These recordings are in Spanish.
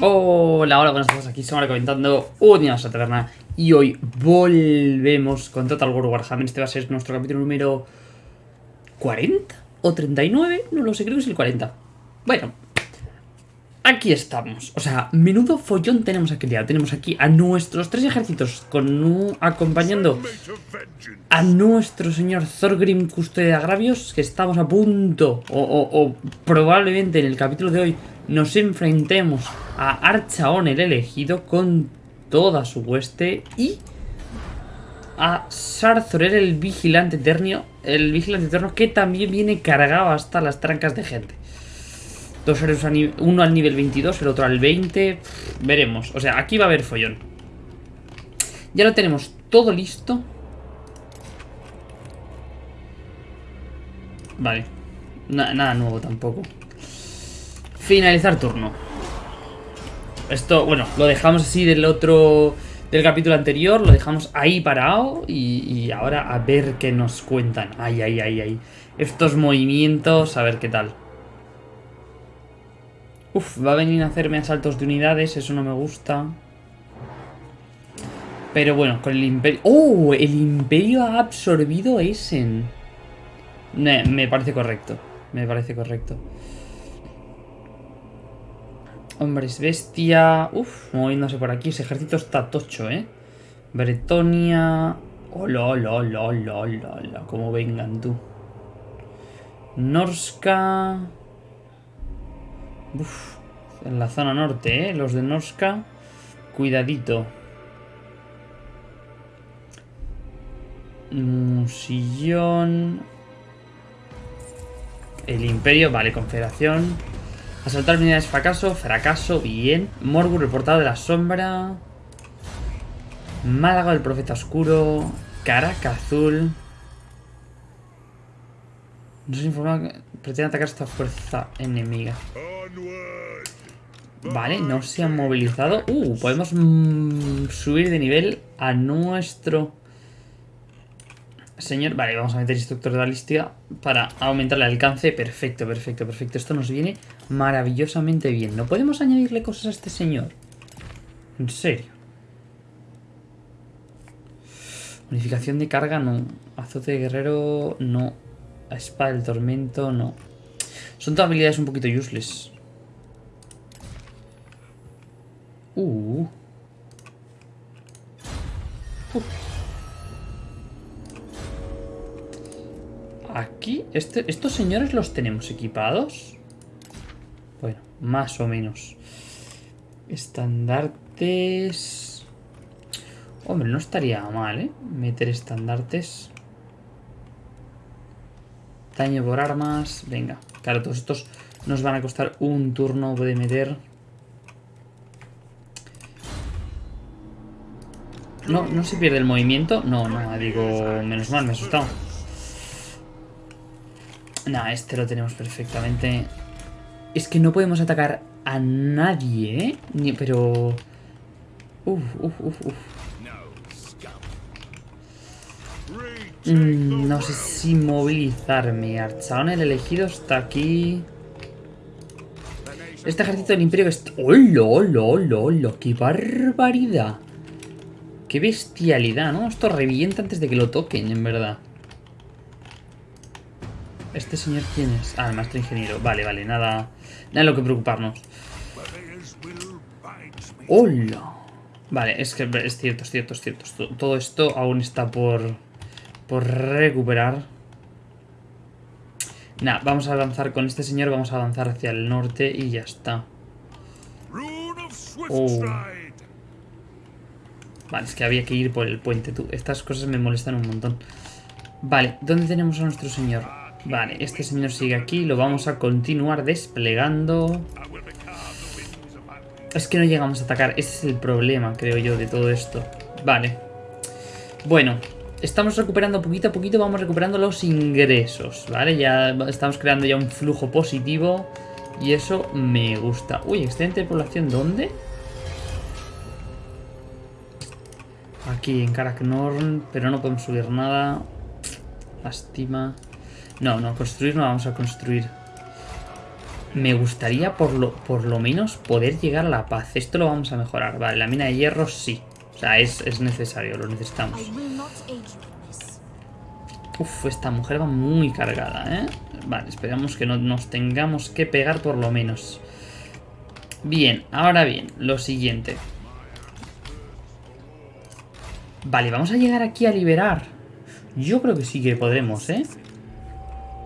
Hola, hola, buenas tardes, aquí Samara comentando un a Taberna y hoy volvemos con Total War Warhammer, este va a ser nuestro capítulo número 40 o 39, no lo sé, creo que es el 40. Bueno, aquí estamos, o sea, menudo follón tenemos aquí ya, tenemos aquí a nuestros tres ejércitos con acompañando a nuestro señor Thorgrim Custodia de Agravios, que estamos a punto, o probablemente en el capítulo de hoy nos enfrentemos a Archaon el elegido con toda su hueste y a Sarzorer el vigilante eterno, el vigilante eterno que también viene cargado hasta las trancas de gente. Dos héroes, uno al nivel 22, el otro al 20. veremos. O sea, aquí va a haber follón. Ya lo tenemos todo listo. Vale. nada nuevo tampoco. Finalizar turno. Esto, bueno, lo dejamos así del otro... Del capítulo anterior, lo dejamos ahí parado y, ahora a ver qué nos cuentan. Ay, ay, ay, ay. Estos movimientos, a ver qué tal. Uf, va a venir a hacerme asaltos de unidades, eso no me gusta. Pero bueno, con el imperio... ¡Oh! El imperio ha absorbido Essen. me parece correcto. Me parece correcto. Hombres bestia. Uf, moviéndose por aquí. Ese ejército está tocho, ¿eh? Bretonia. Hola, hola, hola, hola, hola, Como vengan tú. Norska. En la zona norte, ¿eh? Los de Norska. Cuidadito. Musillón. El Imperio. Vale, Confederación. Asaltar unidades fracaso, fracaso, bien. Morgur reportado de la sombra. Málaga del profeta oscuro. Caraca azul. Nos informa que pretende atacar esta fuerza enemiga. Vale, no se han movilizado. Uh, podemos mm, subir de nivel a nuestro Señor, vale, vamos a meter instructor de balística para aumentar el alcance. Perfecto, perfecto, perfecto. Esto nos viene maravillosamente bien. ¿No podemos añadirle cosas a este señor? En serio. Unificación de carga, no. Azote de guerrero, no. Espada del tormento, no. Son todas habilidades un poquito useless. Uh. Aquí, este, estos señores los tenemos equipados. Bueno, más o menos. Estandartes... Hombre, no estaría mal, ¿eh? Meter estandartes. Daño por armas. Venga. Claro, todos estos nos van a costar un turno de meter. No, no se pierde el movimiento. No, no, digo, menos mal, me he asustado. Nah, este lo tenemos perfectamente. Es que no podemos atacar a nadie, ¿eh? Ni, pero... Uf, uf, uf, uf. Mm, no sé si movilizarme. Archaon el elegido está aquí. Este ejército del imperio que ¡Hola, hola, hola, hola! ¡Qué barbaridad! ¡Qué bestialidad, ¿no? Esto revienta antes de que lo toquen, en verdad. ¿Este señor quién es? Ah, el maestro ingeniero. Vale, vale, nada, nada lo que preocuparnos. ¡Hola! Vale, es que es cierto, es cierto, es cierto. Todo esto aún está por, por recuperar. Nada, vamos a avanzar con este señor, vamos a avanzar hacia el norte y ya está. Oh. Vale, es que había que ir por el puente, tú. Estas cosas me molestan un montón. Vale, ¿dónde tenemos a nuestro señor? Vale, este señor sigue aquí. Lo vamos a continuar desplegando. Es que no llegamos a atacar. Ese es el problema, creo yo, de todo esto. Vale. Bueno, estamos recuperando poquito a poquito. Vamos recuperando los ingresos, ¿vale? Ya estamos creando ya un flujo positivo. Y eso me gusta. Uy, excedente de población, ¿dónde? Aquí en Karaknorn, pero no podemos subir nada. Lástima. No, no, construir no vamos a construir. Me gustaría por lo, por lo menos poder llegar a la paz. Esto lo vamos a mejorar. Vale, la mina de hierro sí. O sea, es, es necesario, lo necesitamos. Uf, esta mujer va muy cargada, ¿eh? Vale, esperamos que no nos tengamos que pegar por lo menos. Bien, ahora bien, lo siguiente. Vale, vamos a llegar aquí a liberar. Yo creo que sí que podremos, ¿eh?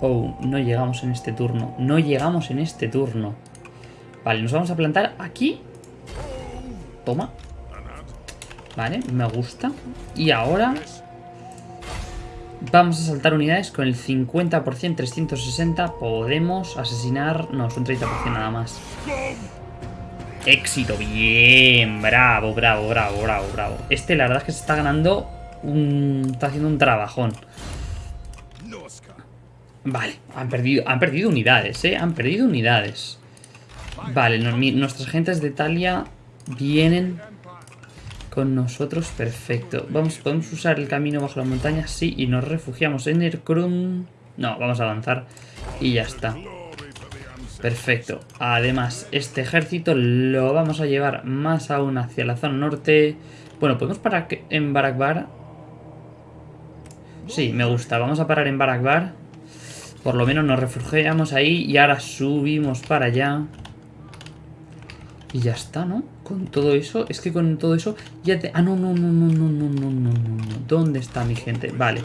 Oh, no llegamos en este turno. No llegamos en este turno. Vale, nos vamos a plantar aquí. Toma. Vale, me gusta. Y ahora... Vamos a saltar unidades con el 50%, 360. Podemos asesinar... No, son 30% nada más. Éxito, bien. Bravo, bravo, bravo, bravo, bravo. Este la verdad es que se está ganando un... Está haciendo un trabajón. Vale, han perdido, han perdido unidades, ¿eh? Han perdido unidades. Vale, nuestras gentes de Italia vienen con nosotros. Perfecto. Vamos, ¿Podemos usar el camino bajo la montaña? Sí, y nos refugiamos en Erkrum. No, vamos a avanzar y ya está. Perfecto. Además, este ejército lo vamos a llevar más aún hacia la zona norte. Bueno, ¿podemos parar en Barakbar? Sí, me gusta. Vamos a parar en Barakbar. Por lo menos nos refugiamos ahí y ahora subimos para allá. Y ya está, ¿no? Con todo eso, es que con todo eso ya te... Ah, no, no, no, no, no, no, no, no, no, ¿Dónde está mi gente? Vale.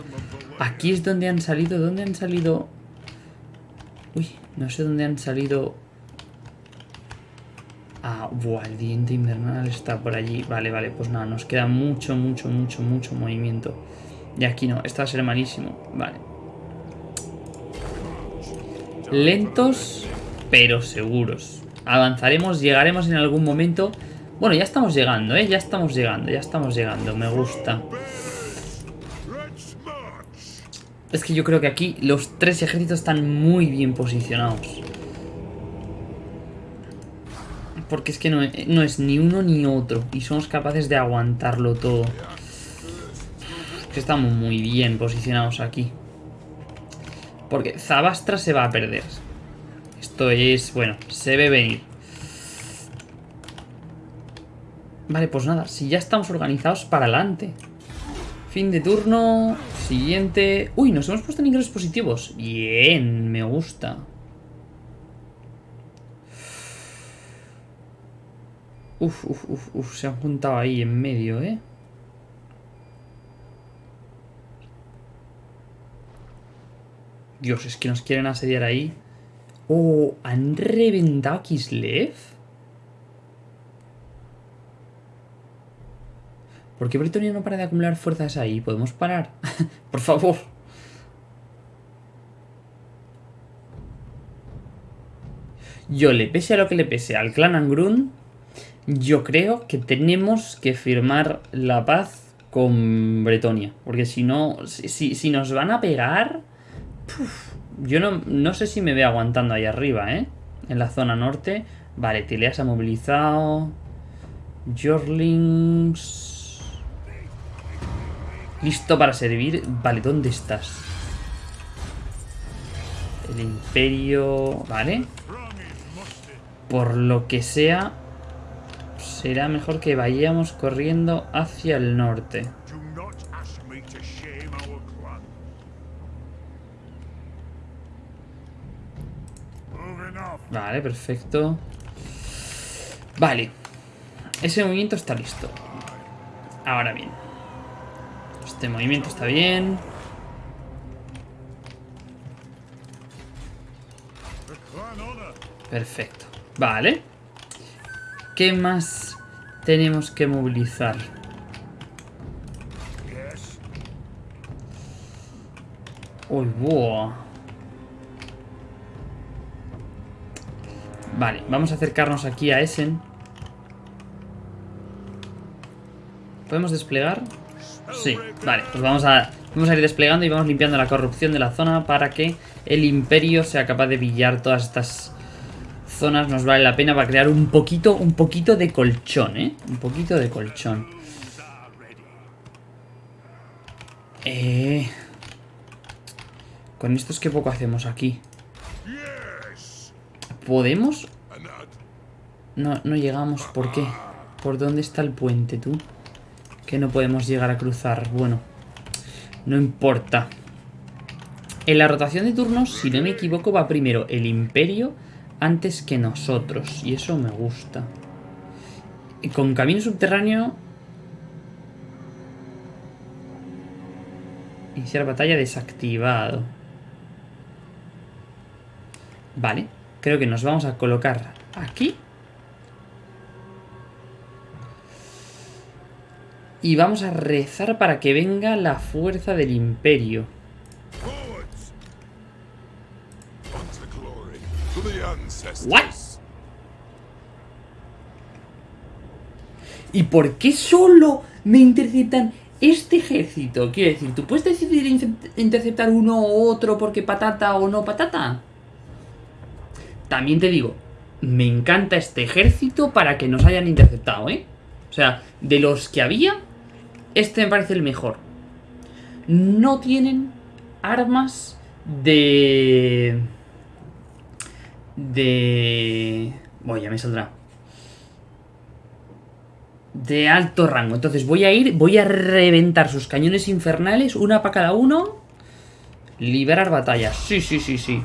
Aquí es donde han salido, ¿dónde han salido? Uy, no sé dónde han salido... Ah, buah, el diente invernal está por allí. Vale, vale, pues nada, nos queda mucho, mucho, mucho, mucho movimiento. Y aquí no, esto va a ser malísimo. Vale. Lentos, pero seguros. Avanzaremos, llegaremos en algún momento. Bueno, ya estamos llegando, ¿eh? Ya estamos llegando, ya estamos llegando. Me gusta. Es que yo creo que aquí los tres ejércitos están muy bien posicionados. Porque es que no, no es ni uno ni otro. Y somos capaces de aguantarlo todo. Es que estamos muy bien posicionados aquí. Porque Zabastra se va a perder. Esto es... Bueno, se ve venir. Vale, pues nada. Si ya estamos organizados para adelante. Fin de turno. Siguiente. Uy, nos hemos puesto en ingresos positivos. Bien, me gusta. Uf, uf, uf, uf. Se han juntado ahí en medio, ¿eh? Dios, es que nos quieren asediar ahí. Oh, ¿han reventado a Kislev? ¿Por qué Bretonia no para de acumular fuerzas ahí? ¿Podemos parar? Por favor. Yo, le pese a lo que le pese al clan Angrun, yo creo que tenemos que firmar la paz con Bretonia. Porque si no, si, si nos van a pegar yo no, no, sé si me veo aguantando ahí arriba, ¿eh? En la zona norte. Vale, Tilea se ha movilizado. Jorlings. Listo para servir. Vale, ¿dónde estás? El imperio... Vale. Por lo que sea, será mejor que vayamos corriendo hacia el norte. Vale, perfecto. Vale. Ese movimiento está listo. Ahora bien. Este movimiento está bien. Perfecto. Vale. ¿Qué más tenemos que movilizar? Uy, buah. Vale, vamos a acercarnos aquí a Essen. ¿Podemos desplegar? Sí, vale, pues vamos a, vamos a ir desplegando y vamos limpiando la corrupción de la zona para que el imperio sea capaz de pillar todas estas zonas. Nos vale la pena para crear un poquito, un poquito de colchón, ¿eh? Un poquito de colchón. Eh... Con esto es que poco hacemos aquí. ¿Podemos? No, no llegamos. ¿Por qué? ¿Por dónde está el puente, tú? Que no podemos llegar a cruzar. Bueno, no importa. En la rotación de turnos, si no me equivoco, va primero el Imperio antes que nosotros. Y eso me gusta. Y con camino subterráneo... Iniciar batalla desactivado. Vale. Creo que nos vamos a colocar aquí. Y vamos a rezar para que venga la fuerza del imperio. ¿What? ¿Y por qué solo me interceptan este ejército? Quiero decir, ¿tú puedes decidir interceptar uno u otro porque patata o no patata? También te digo, me encanta este ejército para que nos hayan interceptado, ¿eh? O sea, de los que había, este me parece el mejor. No tienen armas de de... Bueno, ya me saldrá. De alto rango. Entonces voy a ir, voy a reventar sus cañones infernales, una para cada uno. Liberar batallas. Sí, sí, sí, sí.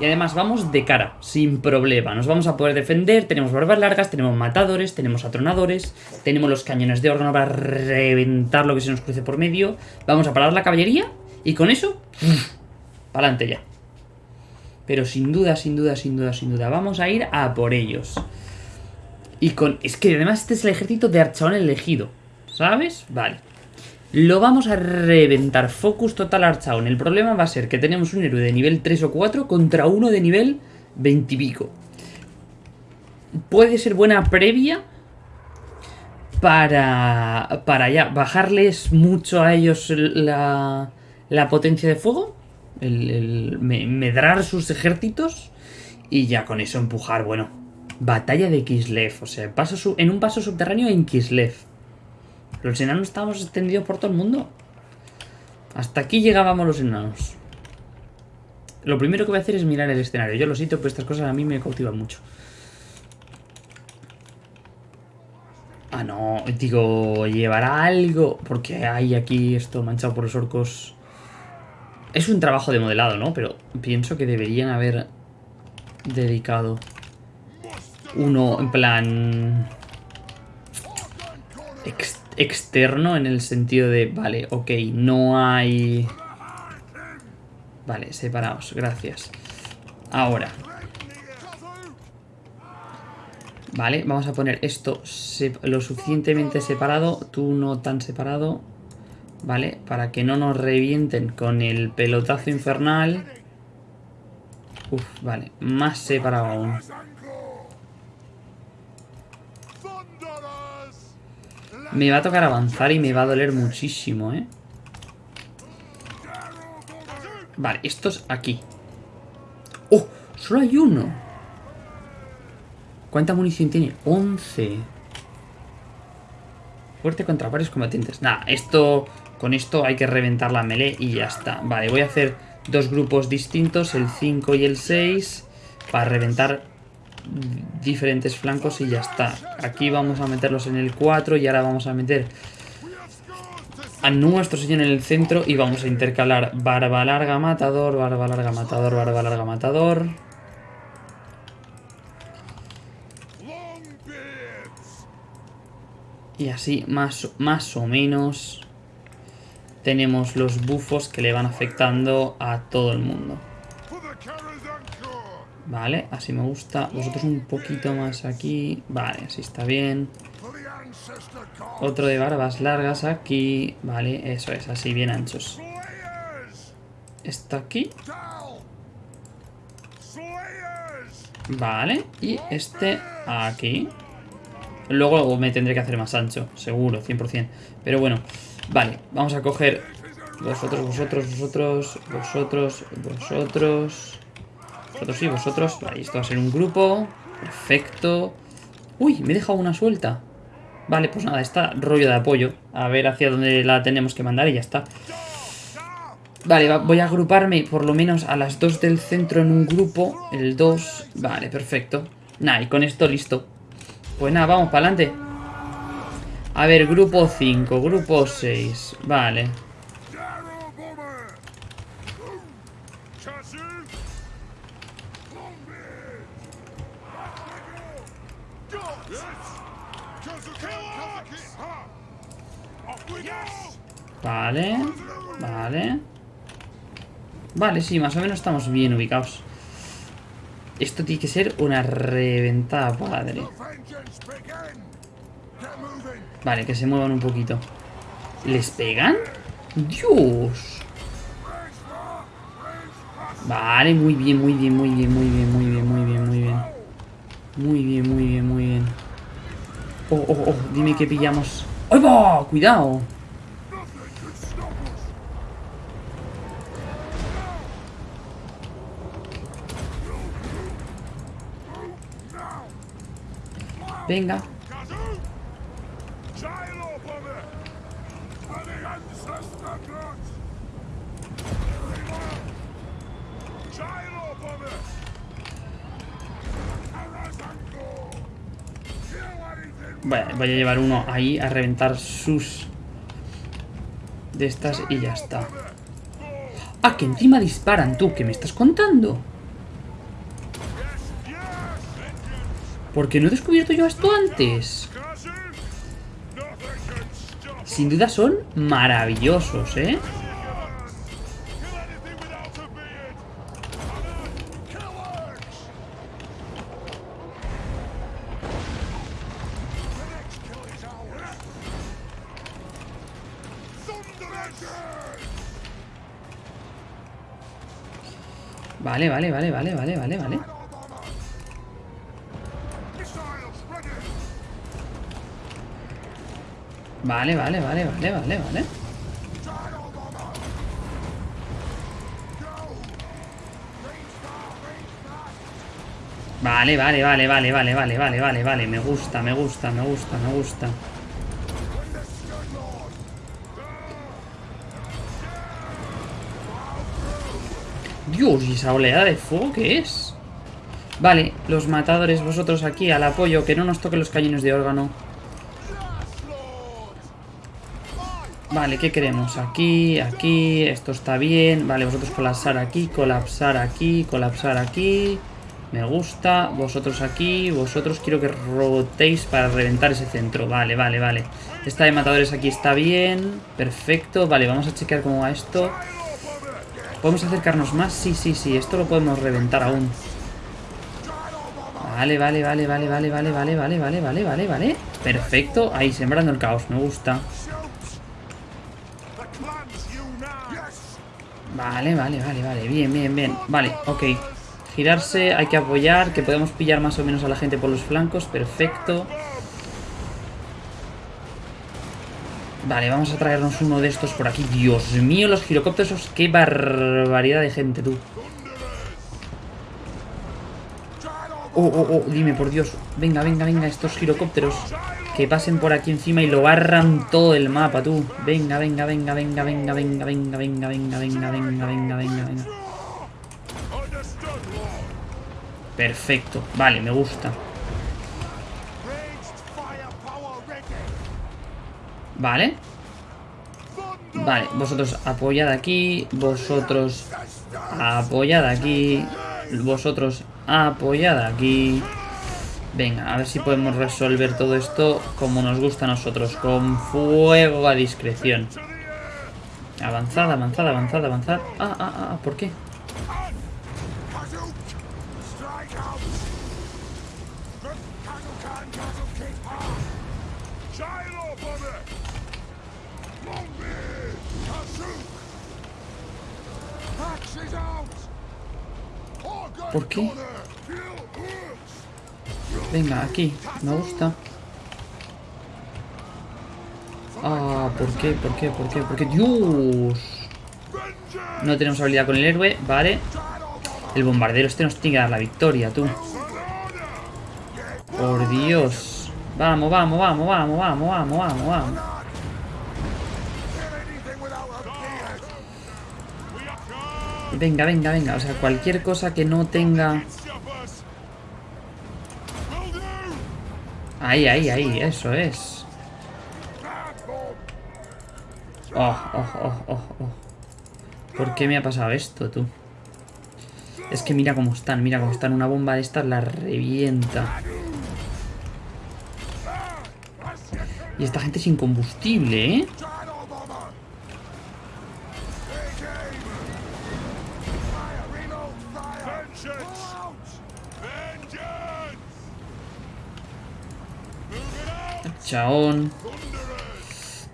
Y además vamos de cara, sin problema. Nos vamos a poder defender, tenemos barbas largas, tenemos matadores, tenemos atronadores, tenemos los cañones de órgano para reventar lo que se nos cruce por medio. Vamos a parar la caballería y con eso, para adelante ya. Pero sin duda, sin duda, sin duda, sin duda. Vamos a ir a por ellos. Y con... Es que además este es el ejército de Archaón elegido. ¿Sabes? Vale. Lo vamos a reventar. Focus total Archaón. El problema va a ser que tenemos un héroe de nivel 3 o 4 contra uno de nivel 20 y pico. Puede ser buena previa para, para ya bajarles mucho a ellos la, la potencia de fuego medrar sus ejércitos y ya con eso empujar, bueno, batalla de Kislev, o sea, paso en un paso subterráneo en Kislev. Los enanos estábamos extendidos por todo el mundo. Hasta aquí llegábamos los enanos. Lo primero que voy a hacer es mirar el escenario. Yo lo siento, pero estas cosas a mí me cautivan mucho. Ah, no, digo, llevará algo. Porque hay aquí esto manchado por los orcos. Es un trabajo de modelado, ¿no? Pero pienso que deberían haber dedicado uno en plan externo en el sentido de, vale, ok, no hay... Vale, separados, gracias. Ahora. Vale, vamos a poner esto lo suficientemente separado, tú no tan separado. ¿vale? Para que no nos revienten con el pelotazo infernal. Uf, vale, más separado aún. Me va a tocar avanzar y me va a doler muchísimo, ¿eh? Vale, estos aquí. ¡Oh! Solo hay uno. ¿Cuánta munición tiene? 11. Fuerte contra varios combatientes. Nada, esto con esto hay que reventar la melee y ya está. Vale, voy a hacer dos grupos distintos, el 5 y el 6, para reventar diferentes flancos y ya está. Aquí vamos a meterlos en el 4 y ahora vamos a meter a nuestro señor en el centro y vamos a intercalar barba larga matador, barba larga matador, barba larga matador. Y así más, más o menos tenemos los bufos que le van afectando a todo el mundo. Vale, así me gusta. Vosotros un poquito más aquí. Vale, así está bien. Otro de barbas largas aquí. Vale, eso es, así bien anchos. Está aquí. Vale, y este aquí. Luego me tendré que hacer más ancho, seguro, 100%. Pero bueno, Vale, vamos a coger vosotros, vosotros, vosotros, vosotros, vosotros, vosotros y vosotros. Vale, esto va a ser un grupo. Perfecto. Uy, me he dejado una suelta. Vale, pues nada, está rollo de apoyo. A ver hacia dónde la tenemos que mandar y ya está. Vale, va- voy a agruparme por lo menos a las dos del centro en un grupo. El 2. Vale, perfecto. Nah, y con esto listo. Pues nada, vamos para adelante. A ver, grupo 5, grupo 6. Vale. Vale. Vale. Vale, sí, más o menos estamos bien ubicados. Esto tiene que ser una reventada padre. Vale, que se muevan un poquito. ¿Les pegan? ¡Dios! Vale, muy bien, muy bien, muy bien, muy bien, muy bien, muy bien, muy bien. Muy bien, muy bien, muy bien. Oh, oh, oh, dime que pillamos. ¡Ay! ¡Cuidado! Anything! Vale, voy a llevar uno ahí a reventar sus... De estas y ya está. Ah, que encima disparan tú, ¿qué me estás contando? ¿Por qué no he descubierto yo esto antes? Sin duda son maravillosos, ¿eh? Vale, vale, vale, vale, vale, vale, vale. Vale, vale, vale, vale, vale, vale. Vale, vale, vale, vale, vale, vale, vale, vale, vale. Me gusta, me gusta, me gusta, me gusta. Dios, ¿y esa oleada de fuego qué es? Vale, los matadores, vosotros aquí al apoyo, que no nos toquen los cañones de órgano. Vale, ¿qué queremos? Aquí, aquí, esto está bien. Vale, vosotros colapsar aquí, colapsar aquí, colapsar aquí. Me gusta. Vosotros aquí, vosotros quiero que rotéis para reventar ese centro. Vale, vale, vale. Esta de matadores aquí está bien. Perfecto. Vale, vamos a chequear cómo va esto. ¿Podemos acercarnos más? Sí, sí, sí. Esto lo podemos reventar aún. Vale, vale, vale, vale, vale, vale, vale, vale, vale, vale, vale, vale. Perfecto. Ahí, sembrando el caos. Me gusta. Vale, vale, vale, vale. Bien, bien, bien. Vale, ok. Girarse, hay que apoyar, que podemos pillar más o menos a la gente por los flancos. Perfecto. Vale, vamos a traernos uno de estos por aquí. Dios mío, los girocópteros. Qué barbaridad de gente, tú. Oh, oh, oh, dime, por Dios. Venga, venga, venga, estos girocópteros. Que pasen por aquí encima y lo barran todo el mapa, tú. Venga, venga, venga, venga, venga, venga, venga, venga, venga, venga, venga, venga, venga, venga. Perfecto. Vale, me gusta. Vale. Vale, vosotros apoyad aquí. Vosotros apoyad aquí. Vosotros apoyad aquí. Venga, a ver si podemos resolver todo esto como nos gusta a nosotros. Con fuego a discreción. Avanzad, avanzad, avanzad, avanzad. Ah, ah, ah, ¿por qué? Kazoo! Strike Venga, aquí. Me gusta. Ah, ¿por qué? ¿Por qué? ¿Por qué? ¿Por qué? ¡Dios! No tenemos habilidad con el héroe, vale. El bombardero este nos tiene que dar la victoria, tú. Por Dios. Vamos, vamos, vamos, vamos, vamos, vamos, vamos, vamos. Venga, venga, venga. O sea, cualquier cosa que no tenga... Ahí, ahí, ahí. Eso es. Oh, oh, oh, oh, oh. ¿Por qué me ha pasado esto, tú? Es que mira cómo están, mira cómo están. Una bomba de estas la revienta. Y esta gente sin combustible, ¿eh?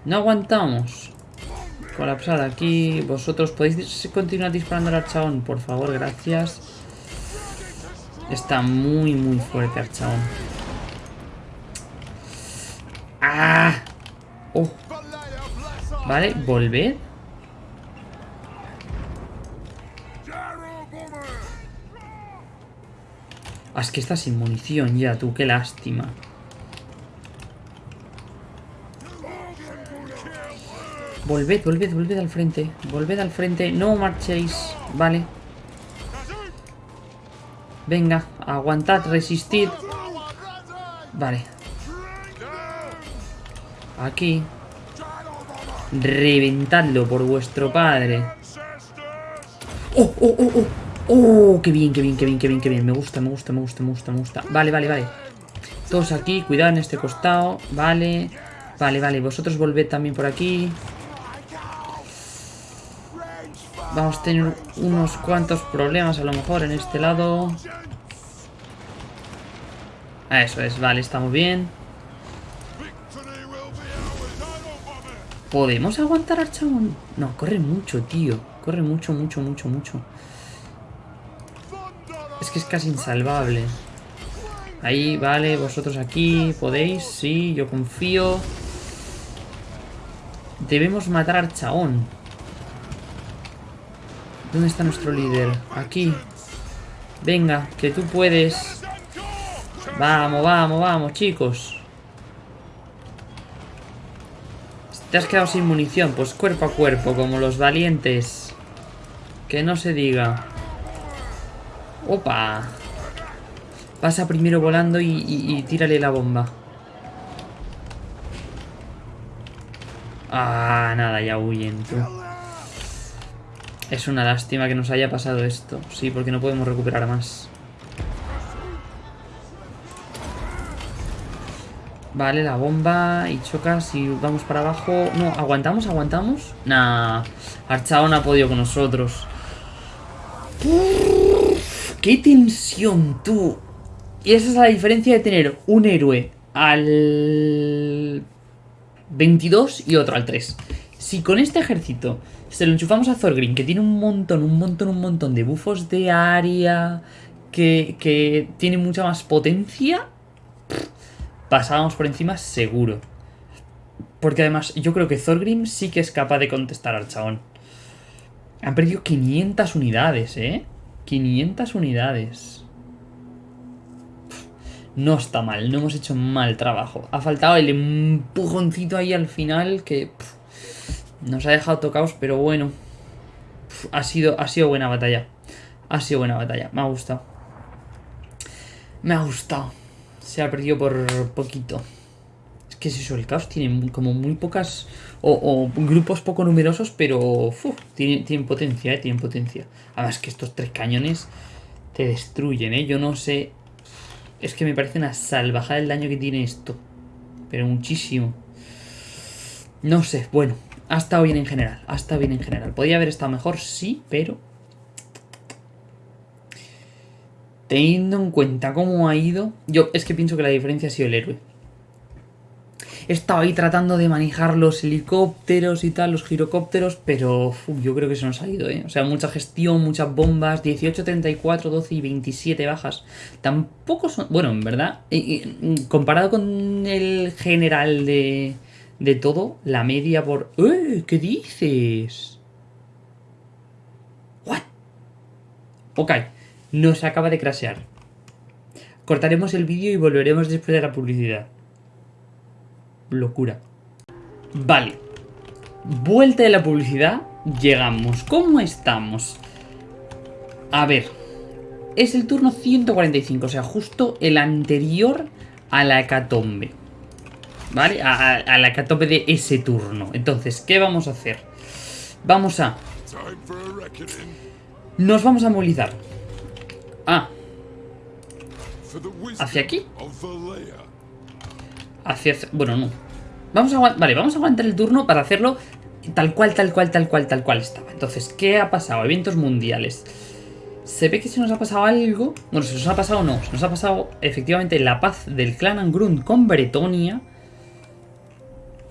No aguantamos. Colapsar aquí. Vosotros podéis continuar disparando al archaón, por favor, gracias. Está muy, muy fuerte archaón. ¡Ah! Oh, vale, volved. Ah, es que está sin munición ya, tú, qué lástima. Volved, volved, volved al frente. Volved al frente. No marchéis. Vale. Venga, aguantad, resistid. Vale. Aquí. Reventadlo por vuestro padre. ¡Oh, oh, oh, oh! ¡Oh! ¡Qué bien, qué bien, qué bien, qué bien, qué bien! Me gusta, me gusta, me gusta, me gusta, me gusta. Vale, vale, vale. Todos aquí, cuidado en este costado. Vale. Vale, vale. Vosotros volved también por aquí. Vamos a tener unos cuantos problemas a lo mejor en este lado. Ah, Eso es, vale, estamos bien. ¿Podemos aguantar al chabón? No, corre mucho, tío. Corre mucho, mucho, mucho, mucho. Es que es casi insalvable. Ahí, vale, vosotros aquí, podéis, sí, yo confío. Debemos matar al chabón. ¿Dónde está nuestro líder? Aquí. Venga, que tú puedes. Vamos, vamos, vamos, chicos. Te has quedado sin munición, pues cuerpo a cuerpo, como los valientes. Que no se diga. Opa. Pasa primero volando y, y- y tírale la bomba. Ah, nada, ya huyen, tú. Es una lástima que nos haya pasado esto. Sí, porque no podemos recuperar más. Vale, la bomba y chocas y vamos para abajo. No, ¿aguantamos? ¿Aguantamos? Nah, Archaon ha podido con nosotros. ¡Qué tensión, tú! Y esa es la diferencia de tener un héroe al 22 y otro al 3. Si con este ejército se lo enchufamos a Thorgrim, que tiene un montón, un montón, un montón de bufos de área, que, que tiene mucha más potencia, pasábamos por encima seguro. Porque además yo creo que Thorgrim sí que es capaz de contestar al chabón. Han perdido 500 unidades, ¿eh? 500 unidades. No está mal, no hemos hecho mal trabajo. Ha faltado el empujoncito ahí al final que nos ha dejado tocados, pero bueno. Ha, sido, ha sido buena batalla. Ha sido buena batalla, me ha gustado. Me ha gustado. Se ha perdido por poquito. Es que es eso, el caos tiene como muy pocas. O, grupos poco numerosos, pero. tienen, tienen potencia, eh, tienen potencia. Además, que estos tres cañones te destruyen, eh. Yo no sé. Es que me parece una salvajada el daño que tiene esto. Pero muchísimo. No sé, bueno. Ha estado bien en general. Ha estado bien en general. Podría haber estado mejor, sí, pero. Teniendo en cuenta cómo ha ido. Yo es que pienso que la diferencia ha sido el héroe. He estado ahí tratando de manejar los helicópteros y tal, los girocópteros, pero yo creo que se nos ha ido, ¿eh? O sea, mucha gestión, muchas bombas, 18, 34, 12 y 27 bajas. Tampoco son... Bueno, en verdad, eh, comparado con el general de, de todo, la media por... ¡Eh! ¿Qué dices? ¿What? Ok, nos acaba de crashear. Cortaremos el vídeo y volveremos después de la publicidad. Locura. Vale. Vuelta de la publicidad. Llegamos. ¿Cómo estamos? A ver. Es el turno 145, o sea, justo el anterior a la hecatombe. ¿Vale? A, a- la hecatombe de ese turno. Entonces, ¿qué vamos a hacer? Vamos a... Nos vamos a movilizar. Ah, ¿Hacia aquí? hacia... Bueno, no. Vamos a. Vale, vamos a aguantar el turno para hacerlo tal cual, tal cual, tal cual, tal cual estaba. Entonces, ¿qué ha pasado? Eventos mundiales. Se ve que se nos ha pasado algo... Bueno, se nos ha pasado no. Se nos ha pasado efectivamente la paz del clan Angrun con Bretonia.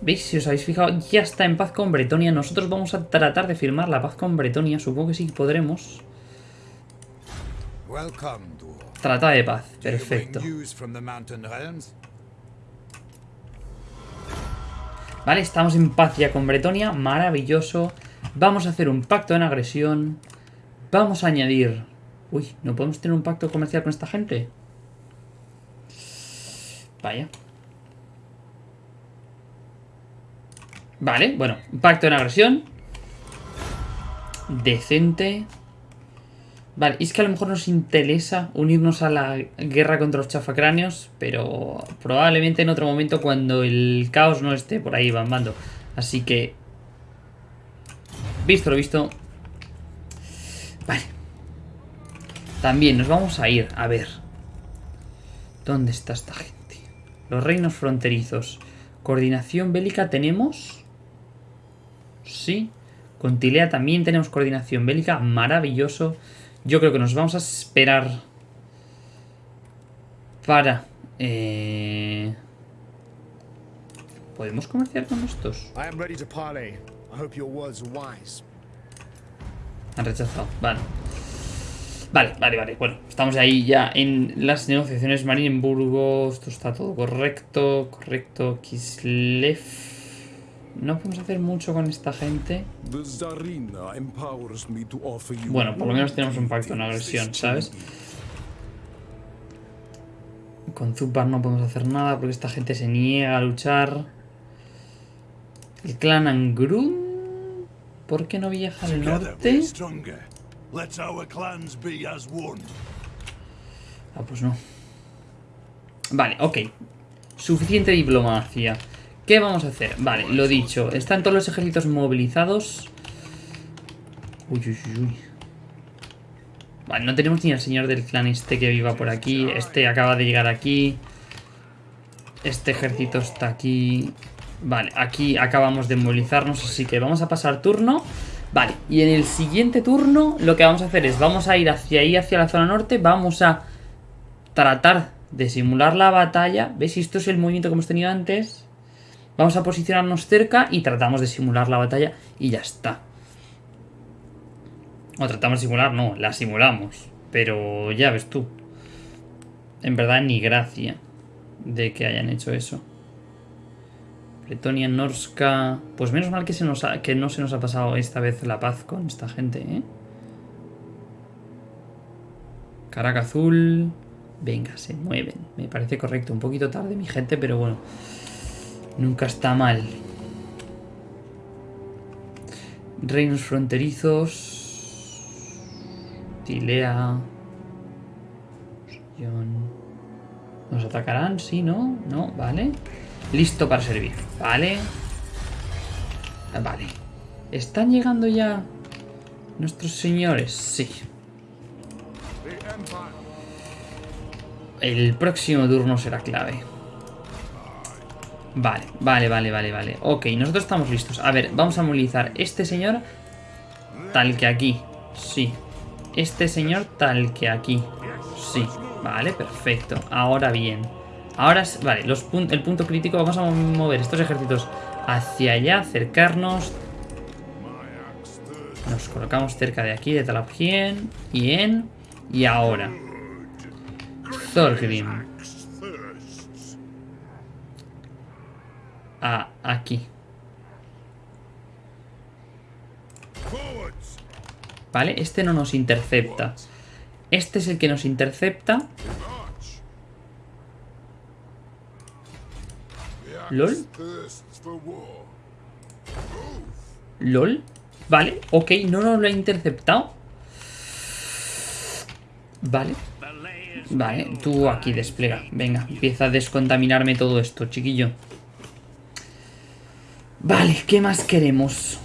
¿Veis? Si os habéis fijado, ya está en paz con Bretonia. Nosotros vamos a tratar de firmar la paz con Bretonia. Supongo que sí podremos. Trata de paz. Perfecto. Vale, estamos en paz ya con Bretonia, maravilloso. Vamos a hacer un pacto en agresión. Vamos a añadir... Uy, ¿no podemos tener un pacto comercial con esta gente? Vaya. Vale, bueno, pacto en agresión. Decente. Vale, es que a lo mejor nos interesa unirnos a la guerra contra los chafacráneos, pero probablemente en otro momento cuando el caos no esté por ahí bambando. Así que... Visto lo visto. Vale. También nos vamos a ir, a ver. ¿Dónde está esta gente? Los reinos fronterizos. ¿Coordinación bélica tenemos? Sí. Con Tilea también tenemos coordinación bélica. Maravilloso. Yo creo que nos vamos a esperar para... Eh... ¿Podemos comerciar con estos? Han rechazado. Vale. Vale, vale, vale. Bueno, estamos ahí ya en las negociaciones. Marienburgo. Esto está todo correcto. Correcto. Kislev. No podemos hacer mucho con esta gente. Bueno, por lo menos tenemos un pacto en thing agresión, ¿sabes? Con Zupar no podemos hacer nada porque esta gente se niega a luchar. El clan Angrun. ¿Por qué no viaja al norte? Ah, pues no. Vale, ok. Suficiente diplomacia. ¿Qué vamos a hacer? Vale, lo dicho. Están todos los ejércitos movilizados. Uy, uy, uy. Vale, no tenemos ni al señor del clan este que viva por aquí. Este acaba de llegar aquí. Este ejército está aquí. Vale, aquí acabamos de movilizarnos, así que vamos a pasar turno. Vale, y en el siguiente turno lo que vamos a hacer es, vamos a ir hacia ahí, hacia la zona norte, vamos a tratar de simular la batalla. ¿Ves? Esto es el movimiento que hemos tenido antes. Vamos a posicionarnos cerca y tratamos de simular la batalla y ya está. O tratamos de simular, no, la simulamos. Pero ya ves tú. En verdad ni gracia de que hayan hecho eso. Bretonia, Norska... Pues menos mal que, se nos que no se nos ha pasado esta vez la paz con esta gente, ¿eh? Caraca azul... Venga, se mueven. Me parece correcto. Un poquito tarde mi gente, pero bueno. Nunca está mal. Reinos fronterizos... Tilea... ¿Nos atacarán? Sí, ¿no? No, vale. Listo para servir. Vale. Ah, Vale. ¿Están llegando ya nuestros señores? Sí. El próximo turno será clave. Vale, vale, vale, vale, vale. Ok, nosotros estamos listos. A ver, vamos a movilizar este señor tal que aquí. Sí. Este señor tal que aquí. Sí. Vale, perfecto. Ahora bien. Ahora, vale, los el punto crítico. Vamos a mover estos ejércitos hacia allá, acercarnos. Nos colocamos cerca de aquí, de Talabhien. Y en... Y ahora. Thorgrim. A aquí. ¿Vale? Este no nos intercepta. Este es el que nos intercepta. Lol. LOL. Vale, ok, no nos lo ha interceptado. Vale. Vale, tú aquí despliega. Venga, empieza a descontaminarme todo esto, chiquillo. Vale, ¿qué más queremos?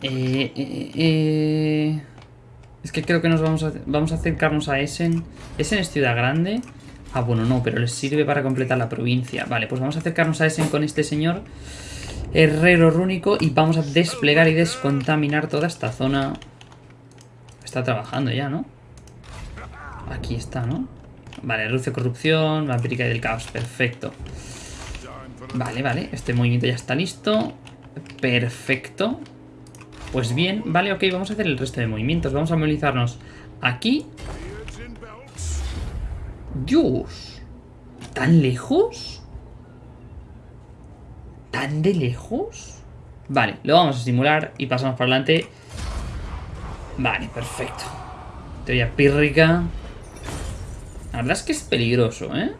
The Eh, eh, eh, Es que creo que nos vamos a, vamos a acercarnos a Essen. Essen es ciudad grande. Ah, bueno, no, pero les sirve para completar la provincia. Vale, pues vamos a acercarnos a Essen con este señor herrero rúnico y vamos a desplegar y descontaminar toda esta zona. Está trabajando ya, ¿no? Aquí está, ¿no? Vale, de corrupción, vampírica y del caos, perfecto. Vale, vale, este movimiento ya está listo. Perfecto. Pues bien, vale, ok, vamos a hacer el resto de movimientos. Vamos a movilizarnos aquí. Dios. ¿Tan lejos? ¿Tan de lejos? Vale, lo vamos a simular y pasamos para adelante. Vale, perfecto. Teoría pírrica. La verdad es que es peligroso, ¿eh?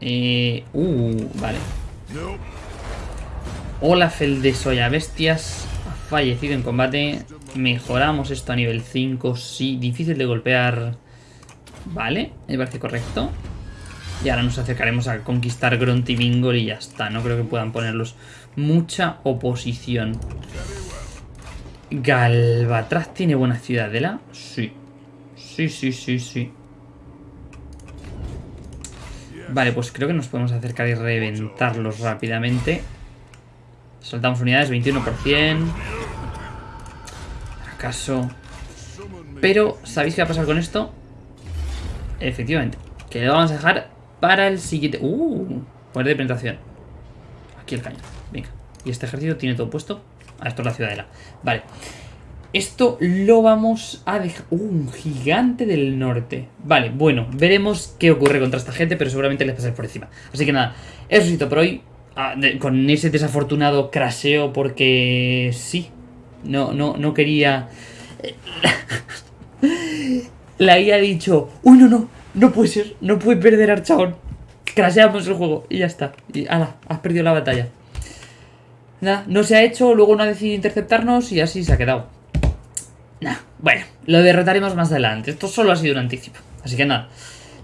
Eh, uh, vale. Nope. Olaf el de Soya Bestias ha fallecido en combate. Mejoramos esto a nivel 5. Sí, difícil de golpear. Vale, me parece correcto. Y ahora nos acercaremos a conquistar Grunty-Mingol y ya está. No creo que puedan ponerlos mucha oposición. Galvatraz tiene buena ciudadela. Sí. Sí, sí, sí, sí. Vale, pues creo que nos podemos acercar y reventarlos rápidamente. Saltamos unidades, 21%. ¿Acaso? Pero, ¿sabéis qué va a pasar con esto? Efectivamente. Que lo vamos a dejar para el siguiente... ¡Uh! Poder de penetración. Aquí el cañón. Venga. Y este ejército tiene todo puesto. Ah, esto es la ciudadela. Vale. Esto lo vamos a dejar... ¡Uh! Un gigante del norte. Vale, bueno. Veremos qué ocurre contra esta gente, pero seguramente les pasaré por encima. Así que nada. Eso es todo por hoy. Ah, con ese desafortunado craseo porque... Sí. No, no, no quería... La IA ha dicho, uy, no, no, no puede ser, no puede perder Archaon. Craseamos el juego y ya está. Y ala, has perdido la batalla. Nada, no se ha hecho, luego no ha decidido interceptarnos y así se ha quedado. Nah, bueno, lo derrotaremos más adelante. Esto solo ha sido un anticipo. Así que nada.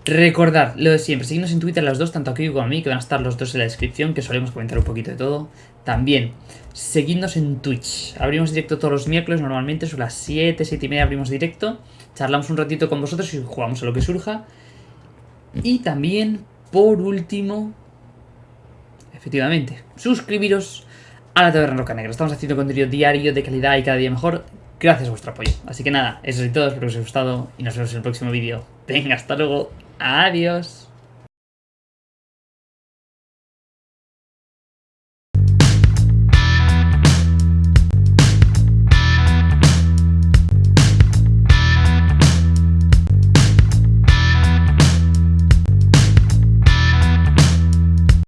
Recordad lo de siempre, seguidnos en Twitter los dos, tanto aquí como a mí, que van a estar los dos en la descripción, que solemos comentar un poquito de todo. También, seguidnos en Twitch. Abrimos directo todos los miércoles, normalmente sobre las 7, 7 y media abrimos directo. Charlamos un ratito con vosotros y jugamos a lo que surja. Y también, por último, efectivamente, suscribiros a la Taberna Roca Negra. Estamos haciendo contenido diario de calidad y cada día mejor. Gracias a vuestro apoyo. Así que nada, eso es todo, espero que os haya gustado y nos vemos en el próximo vídeo. Venga, hasta luego. Adiós.